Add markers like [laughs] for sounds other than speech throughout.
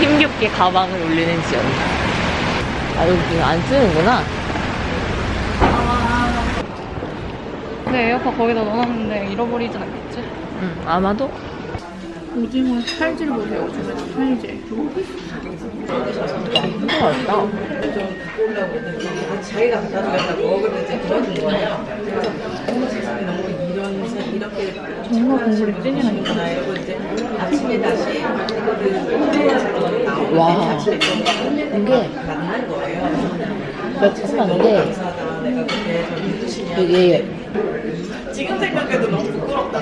힘겹게 가방을 올리는 지연. 아, 여기 안 쓰는구나. 네, 에어팟 거기다 넣어놨는데 잃어버리진 않겠지? 응, 아마도. 오징어 살질 보세요, 오징어 살질. 맛있다. 자기가 갖다 주겠다고 먹을 때 그러는 거예요. 그래서 어머 세상에 너무 이런 세- 이렇게 정말 공부를 찐이라니까. 이러고 이제 아침에 다시 이거를 와. 이게. 매콤한 게. 되게 지금 생각해도 너무 부끄럽다.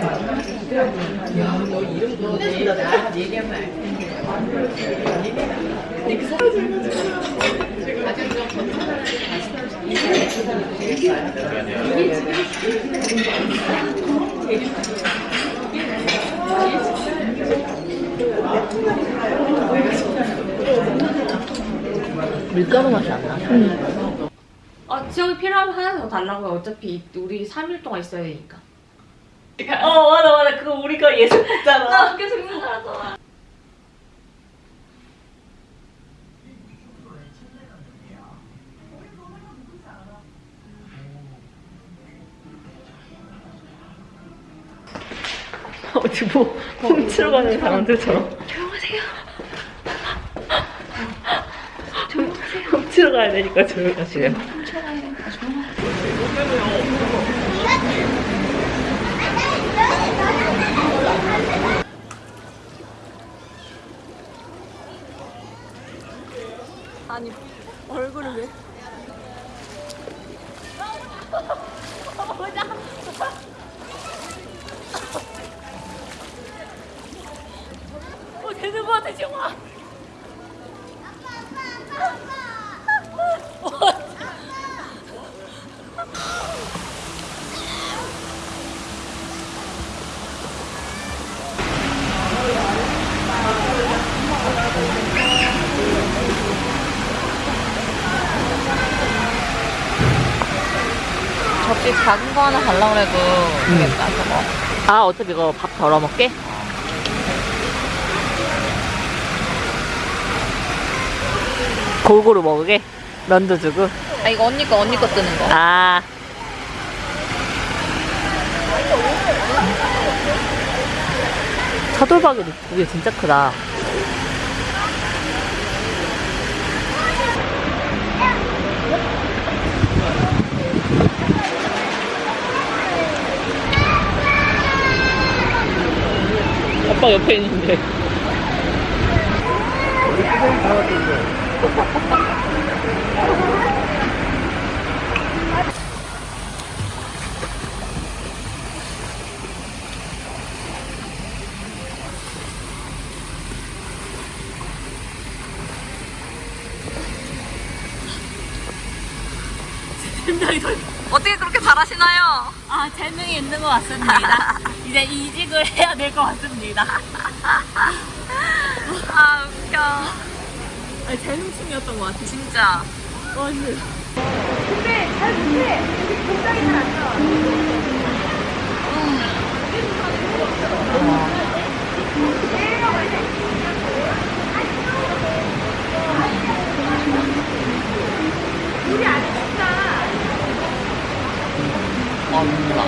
야, 너 이름도 내가 나한테 얘기하면 알겠네. 밀가루 맛이 안 나. 아, 지역이 필요하면 하나 더 달라고요. 어차피 우리 3일 동안 있어야 되니까. 어, 맞아, 맞아. 그거 우리가 예술 했잖아. 나 계속 생각하잖아. 어디 뭐, 훔치러 가는 사람들처럼. 조용하세요. 훔치러 가야 되니까 조용하시래요. 아니, 얼굴을 왜? 어, 되는 거 같아, 지금. 접시 작은 거 하나 달라고 그래도 되겠다, 저거. 아, 어차피 이거 밥 덜어 먹게? 골고루 먹으게? 면도 주고? 아, 이거 언니 거, 언니 거 뜨는 거. 아. 차돌박이도 그게 진짜 크다. 아빠 옆에 있는데. [laughs] [laughs] 어떻게 그렇게 잘하시나요? 아, 재능이 있는 것 같습니다. [laughs] 이제 이직을 해야 될 것 같습니다. 아, 웃겨. 아니, 재능충이었던 것 같아. 진짜. 완전. 아, 몰라.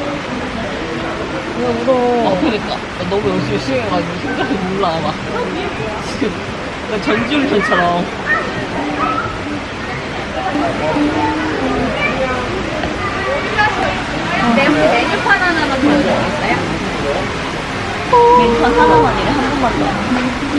왜 울어? 아, 그니까. 나 너무 열심히 열심히 해가지고 생각이 몰라, 막. 지금, 나 전지훈련처럼. 네, 메뉴판 하나만 보여주겠어요? 멘트 하나만이래, 한 번만 더.